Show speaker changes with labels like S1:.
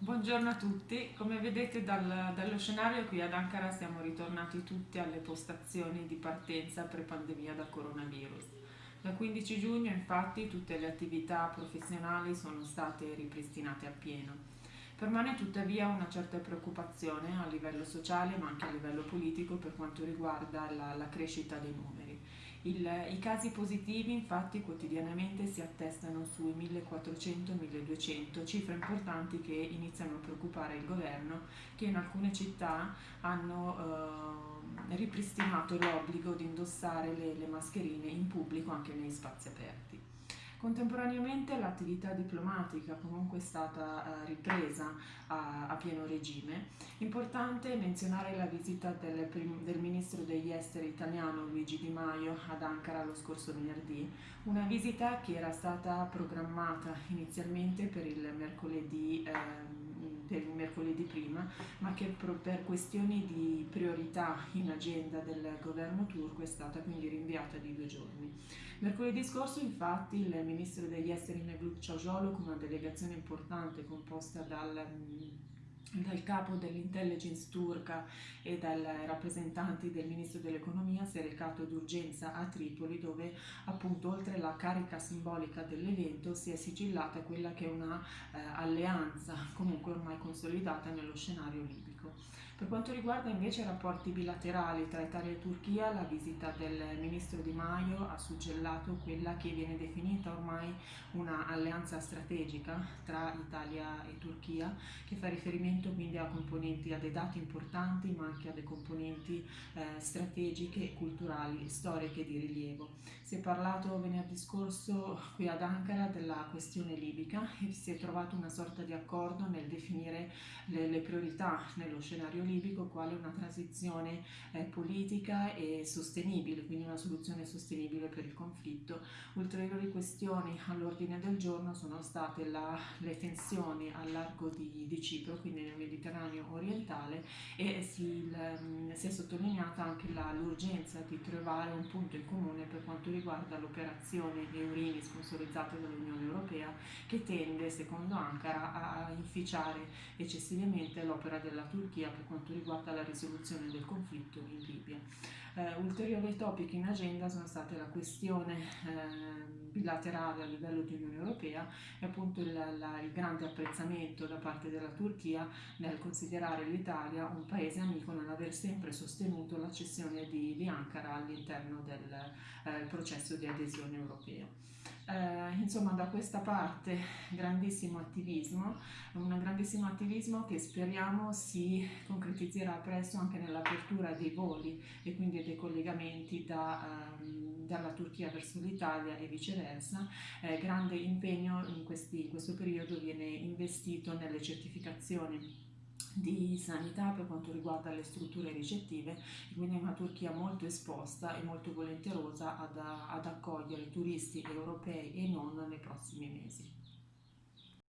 S1: Buongiorno a tutti, come vedete dal, dallo scenario qui ad Ankara siamo ritornati tutti alle postazioni di partenza pre-pandemia da coronavirus. Dal 15 giugno infatti tutte le attività professionali sono state ripristinate appieno. Permane tuttavia una certa preoccupazione a livello sociale ma anche a livello politico per quanto riguarda la, la crescita dei numeri. Il, I casi positivi infatti quotidianamente si attestano sui 1400-1200, cifre importanti che iniziano a preoccupare il governo che in alcune città hanno eh, ripristinato l'obbligo di indossare le, le mascherine in pubblico anche nei spazi aperti. Contemporaneamente l'attività diplomatica comunque è stata eh, ripresa a, a, pieno regime. Importante menzionare la visita del, del, ministro degli esteri italiano Luigi Di Maio ad Ankara lo scorso venerdì, una visita che era stata programmata inizialmente per il mercoledì eh, per il mercoledì prima, ma che per questioni di priorità in agenda del governo turco è stata quindi rinviata di due giorni. Mercoledì scorso infatti il ministro degli esteri Mevlut Cavusoglu con una delegazione importante composta dal dal capo dell'intelligence turca e dai rappresentanti del ministro dell'economia si è recato d'urgenza a Tripoli dove appunto oltre alla carica simbolica dell'evento si è sigillata quella che è una eh, alleanza comunque ormai consolidata nello scenario libico. Per quanto riguarda invece i rapporti bilaterali tra Italia e Turchia, la visita del ministro Di Maio ha suggellato quella che viene definita ormai una alleanza strategica tra Italia e Turchia che fa riferimento riferimento quindi a componenti, a dei dati importanti ma anche a delle componenti eh, strategiche, culturali, storiche di rilievo. Si è parlato venerdì scorso qui ad Ankara della questione libica e si è trovato una sorta di accordo nel definire le, le priorità nello scenario libico quale una transizione eh, politica e sostenibile, quindi una soluzione sostenibile per il conflitto. Ulteriori questioni all'ordine del giorno sono state la, le tensioni al largo di, di Cipro, quindi nel Mediterraneo orientale e si, l, si è sottolineata anche l'urgenza di trovare un punto in comune per quanto riguarda l'operazione Eurini sponsorizzata dall'Unione Europea che tende, secondo Ankara, a inficiare eccessivamente l'opera della Turchia per quanto riguarda la risoluzione del conflitto in Libia. Eh, ulteriori topic in agenda sono state la questione eh, bilaterale a livello di Unione Europea e appunto il, la, il grande apprezzamento da parte della Turchia nel considerare l'Italia un paese amico nell'aver sempre sostenuto la cessione di, di Ankara all'interno del eh, processo di adesione europeo. Eh, insomma, da questa parte grandissimo attivismo, un grandissimo attivismo che speriamo si concretizzerà presto anche nell'apertura dei voli e quindi dei collegamenti da, um, dalla Turchia verso l'Italia e viceversa. Eh, grande impegno in, questi, in questo periodo viene investito nelle certificazioni di sanità per quanto riguarda le strutture ricettive e quindi una Turchia molto esposta e molto volenterosa ad, ad accogliere turisti europei e non nei prossimi mesi.